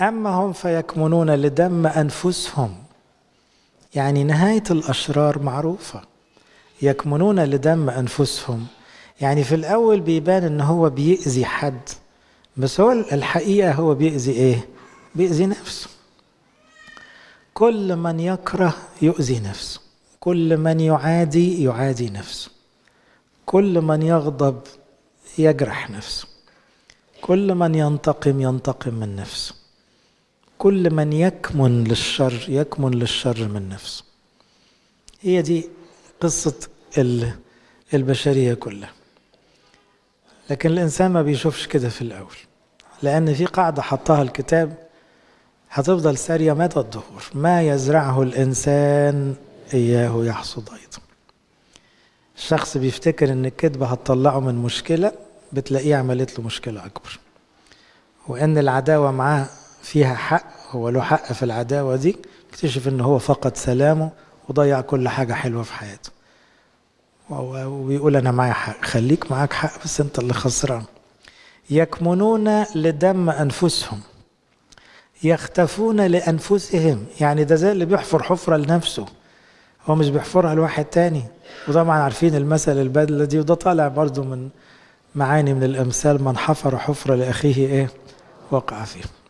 أما هم فيكمنون لدم أنفسهم. يعني نهاية الأشرار معروفة. يكمنون لدم أنفسهم. يعني في الأول بيبان إن هو بيأذي حد. بس هو الحقيقة هو بيأذي إيه؟ بيأذي نفسه. كل من يكره يؤذي نفسه. كل من يعادي يعادي نفسه. كل من يغضب يجرح نفسه. كل من ينتقم ينتقم من نفسه. كل من يكمن للشر يكمن للشر من نفسه. هي دي قصة البشرية كلها. لكن الإنسان ما بيشوفش كده في الأول لأن في قاعدة حطها الكتاب هتفضل سارية مدى الظهور ما يزرعه الإنسان إياه يحصد أيضا. الشخص بيفتكر إن الكذبة هتطلعه من مشكلة بتلاقيه عملت له مشكلة أكبر. وإن العداوة معاه فيها حق هو له حق في العداوة دي اكتشف إن هو فقد سلامه وضيع كل حاجة حلوة في حياته. وبيقول أنا معايا حق خليك معاك حق بس أنت اللي خسران. يكمنون لدم أنفسهم. يختفون لأنفسهم. يعني ده زي اللي بيحفر حفرة لنفسه. هو مش بيحفرها لواحد تاني. وطبعا عارفين المثل البدلة دي وده طالع برضو من معاني من الأمثال من حفر حفرة لأخيه إيه؟ وقع فيه.